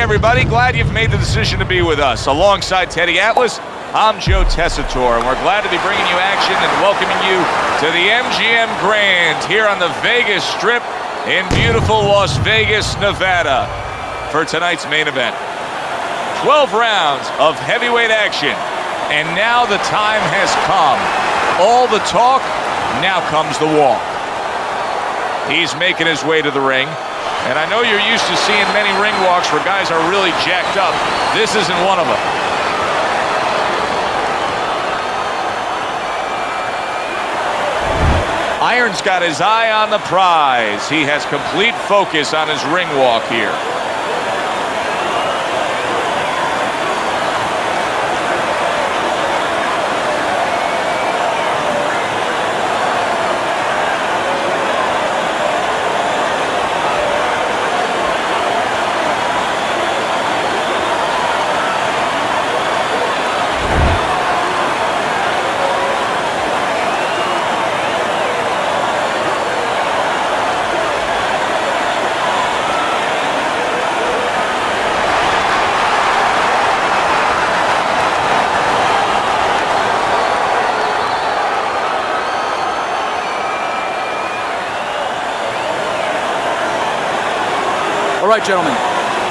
everybody. Glad you've made the decision to be with us. Alongside Teddy Atlas, I'm Joe Tessitore, and we're glad to be bringing you action and welcoming you to the MGM Grand here on the Vegas Strip in beautiful Las Vegas, Nevada for tonight's main event. 12 rounds of heavyweight action, and now the time has come. All the talk, now comes the walk. He's making his way to the ring. And I know you're used to seeing many ring walks where guys are really jacked up. This isn't one of them. Iron's got his eye on the prize. He has complete focus on his ring walk here. Right, gentlemen,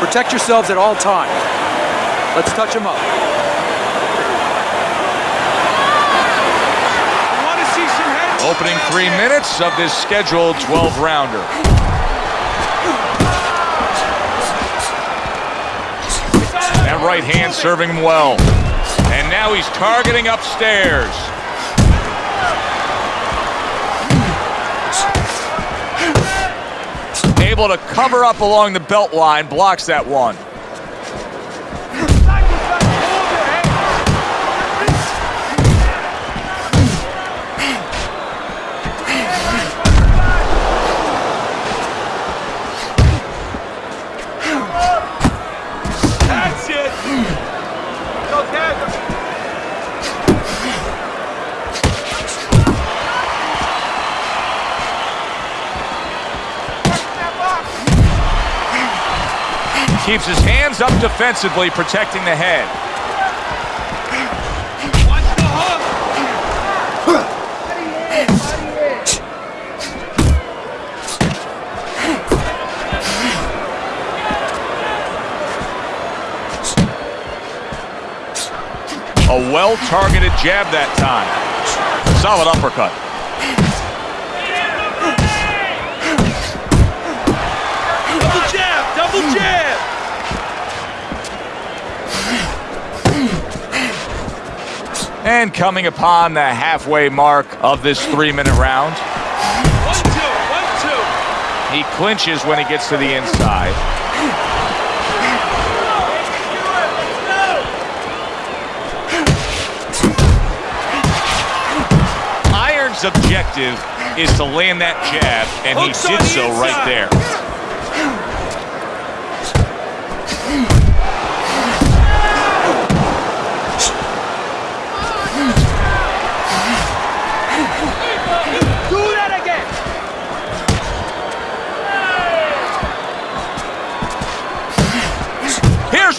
protect yourselves at all times. Let's touch them up. Opening three minutes of this scheduled 12-rounder. That right hand serving him well. And now he's targeting upstairs. Able to cover up along the belt line, blocks that one. Keeps his hands up defensively, protecting the head. A well-targeted jab that time. Solid uppercut. And coming upon the halfway mark of this three-minute round. One, two, one, two. He clinches when he gets to the inside. Iron's objective is to land that jab, and he did so right there.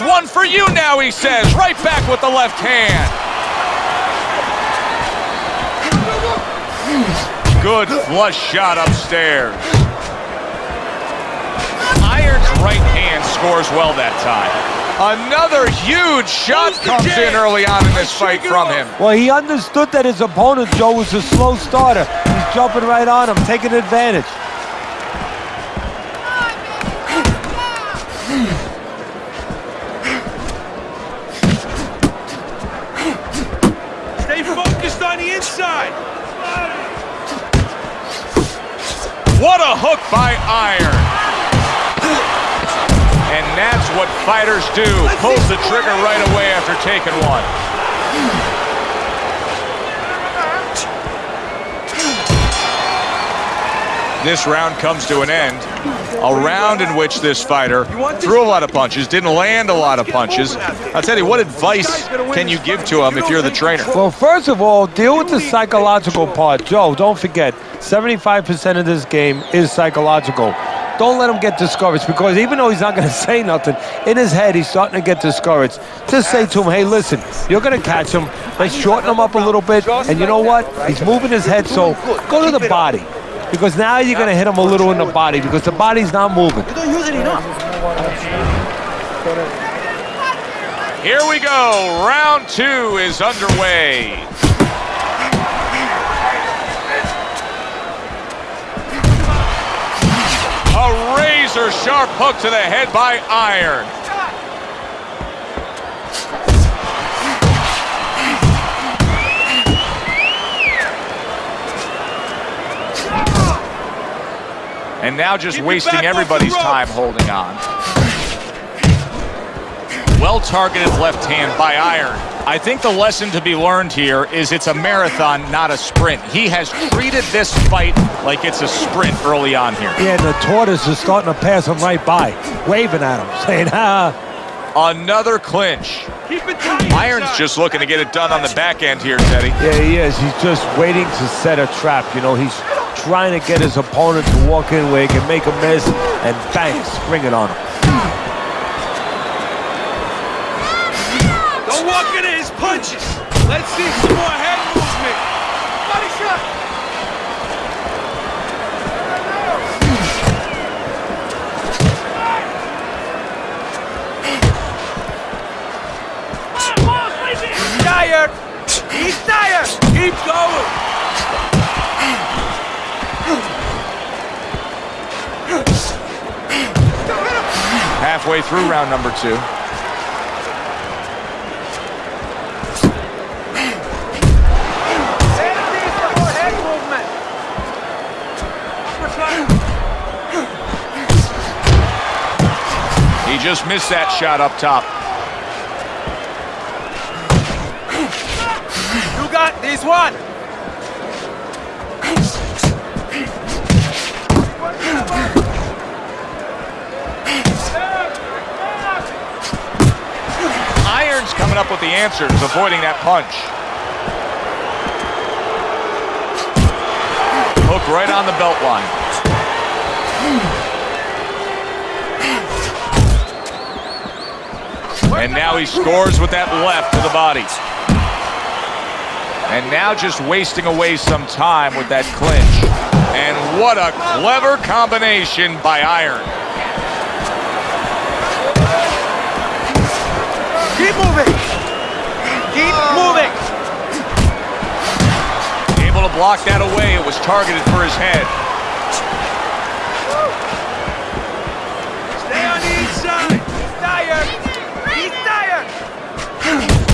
Here's one for you now, he says. Right back with the left hand. Good flush shot upstairs. Iron's right hand scores well that time. Another huge shot comes in early on in this fight from him. Well, he understood that his opponent, Joe, was a slow starter. He's jumping right on him, taking advantage. On inside. What a hook by Iron. And that's what fighters do. Pulls the trigger right away after taking one. This round comes to an end. A round in which this fighter threw a lot of punches, didn't land a lot of punches. I'll tell you, what advice can you give to him if you're the trainer? Well, first of all, deal with the psychological part. Joe, don't forget, 75% of this game is psychological. don't let him get discouraged because even though he's not going to say nothing, in his head he's starting to get discouraged. Just say to him, hey, listen, you're going to catch him. Let's shorten him up a little bit. And you know what? He's moving his head, so go to the body. Because now you're going to hit him a little in the body because the body's not moving. You don't use it enough. Here we go. Round two is underway. A razor sharp hook to the head by Iron. And now just Keep wasting back off the everybody's time holding on. Well targeted left hand by Iron. I think the lesson to be learned here is it's a marathon, not a sprint. He has treated this fight like it's a sprint early on here. Yeah, and the tortoise is starting to pass him right by, waving at him, saying, ah. Another clinch. Keep it tight. Iron's inside. just looking to get it done on the back end here, Teddy. Yeah, he is. He's just waiting to set a trap. You know, he's trying to get his opponent to walk in where he can make a miss and bang, spring it on him. Don't walk into his punches. Let's see some more head movement. Body shot. Tired. He's tired. Keep going. Halfway through round number two. He just missed that shot up top. This one. Iron's coming up with the answers, avoiding that punch. Hook right on the belt line. And now he scores with that left to the body. And now just wasting away some time with that clinch. And what a clever combination by Iron. Keep moving. Keep moving. Able to block that away. It was targeted for his head. Stay on the inside. He's tired. He's tired.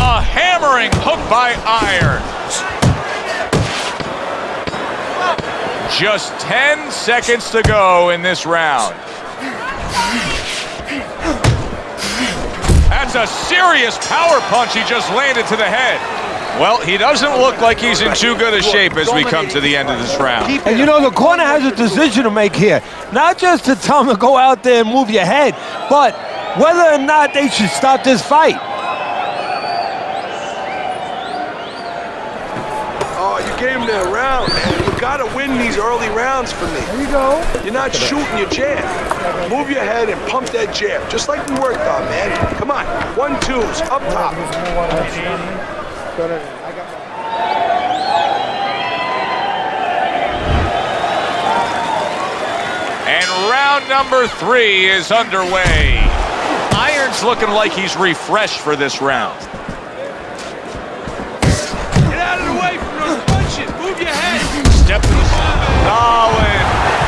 A hammering hook by Iron. Just 10 seconds to go in this round. That's a serious power punch he just landed to the head. Well, he doesn't look like he's in too good a shape as we come to the end of this round. And you know, the corner has a decision to make here. Not just to tell him to go out there and move your head, but whether or not they should stop this fight. Oh, you gave him that round, man. You gotta win these early rounds for me. There you go. You're not shooting your jab. Move your head and pump that jab, just like we worked on, man. Come on, one twos up top. And round number three is underway. Iron's looking like he's refreshed for this round. Solid.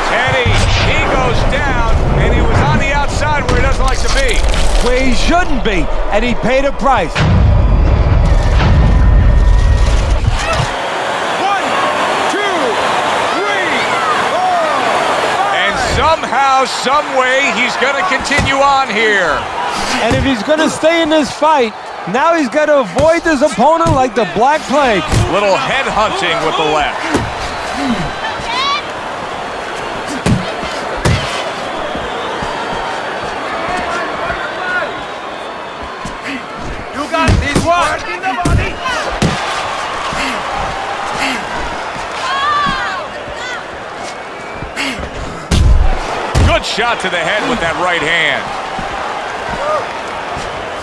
Teddy, he goes down, and he was on the outside where he doesn't like to be. Where he shouldn't be, and he paid a price. One, two, three, four, And somehow, someway, he's going to continue on here. And if he's going to stay in this fight, now he's got to avoid his opponent like the Black Plague. Little head hunting with the left. Shot to the head with that right hand.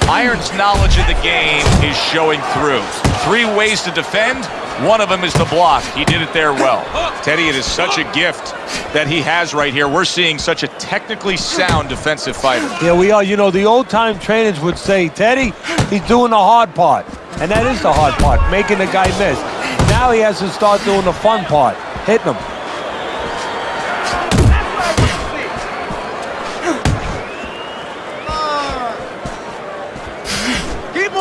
Iron's knowledge of the game is showing through. Three ways to defend. One of them is the block. He did it there well. Teddy, it is such a gift that he has right here. We're seeing such a technically sound defensive fighter. Yeah, we are. You know, the old-time trainers would say, Teddy, he's doing the hard part. And that is the hard part, making the guy miss. Now he has to start doing the fun part, hitting him.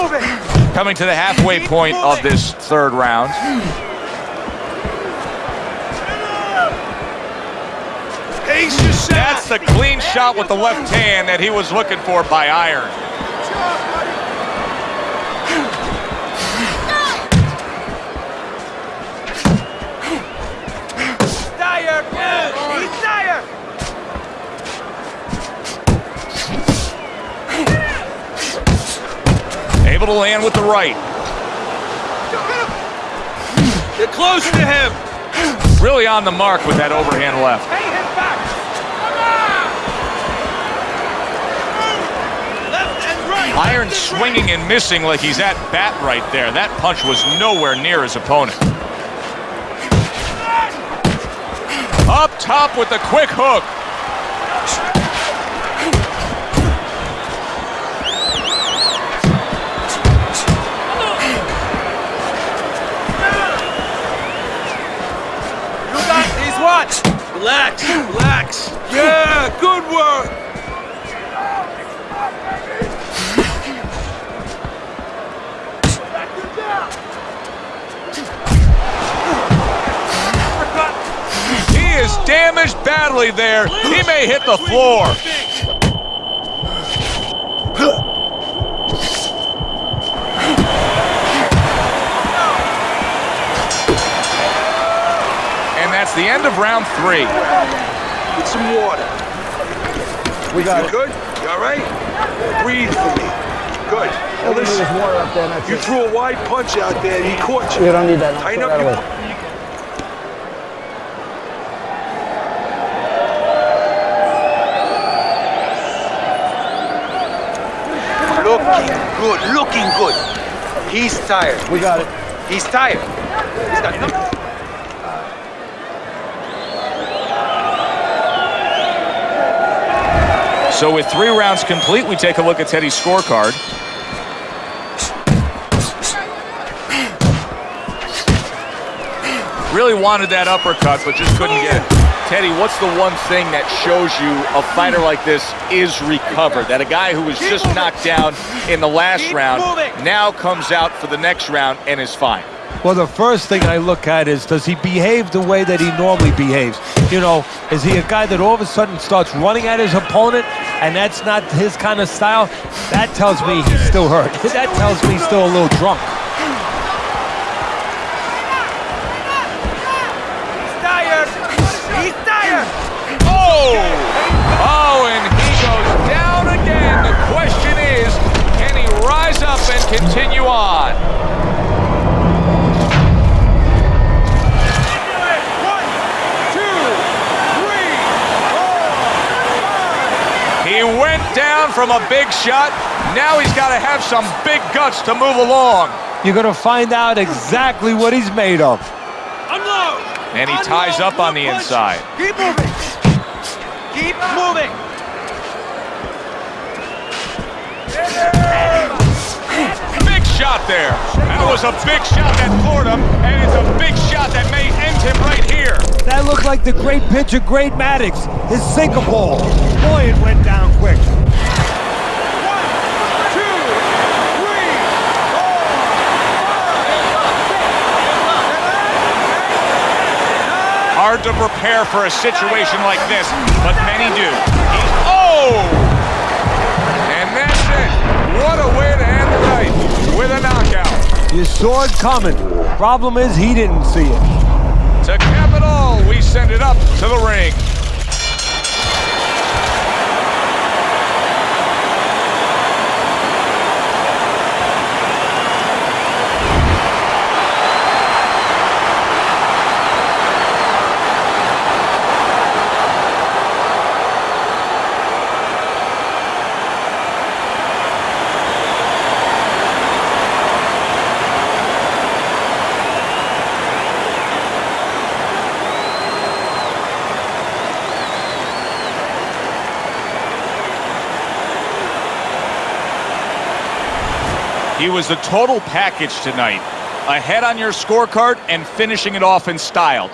Moving. Coming to the halfway point of this third round. That's the clean shot with the left hand that he was looking for by Iron. Able to land with the right. Get close to him. Really on the mark with that overhand left. Hang him back. Left and right. Iron and right. swinging and missing like he's at bat right there. That punch was nowhere near his opponent. Up top with the quick hook. Relax. Relax. Yeah. Good work. He is damaged badly there. He may hit the floor. That's the end of round three. Get some water. We got You it. good? You all right? Breathe for me. Good. Now There's listen, water up there. That's you it. threw a wide punch out there and he caught you. You don't need that. now. Tighten Throw up that your... away. Looking good, looking good. He's tired. We got it. He's tired. He's got nothing. So with three rounds complete, we take a look at Teddy's scorecard. Really wanted that uppercut, but just couldn't get it. Teddy, what's the one thing that shows you a fighter like this is recovered? That a guy who was just knocked down in the last round now comes out for the next round and is fine. Well, the first thing I look at is does he behave the way that he normally behaves? You know, is he a guy that all of a sudden starts running at his opponent and that's not his kind of style? That tells me he's still hurt. That tells me he's still a little drunk. He's tired. He's tired. Oh! Oh, and he goes down again. The question is, can he rise up and continue on? One, two, three, four, five. He went down from a big shot. Now he's got to have some big guts to move along. You're going to find out exactly what he's made of. Unload. And he ties up on the inside. Keep moving. Keep moving. Big shot there. That was a big shot that floored him, and it's a big shot that may end him right here. That looked like the great pitcher, Greg Maddux, his sinker ball. Boy, it went down quick. One, two, three, four, Hard to prepare for a situation like this, but many do. He's, oh! And that's it. What a way to end the night with a knockout. You saw it coming. Problem is, he didn't see it. To cap it all, we send it up to the ring. He was the total package tonight. Ahead on your scorecard and finishing it off in style.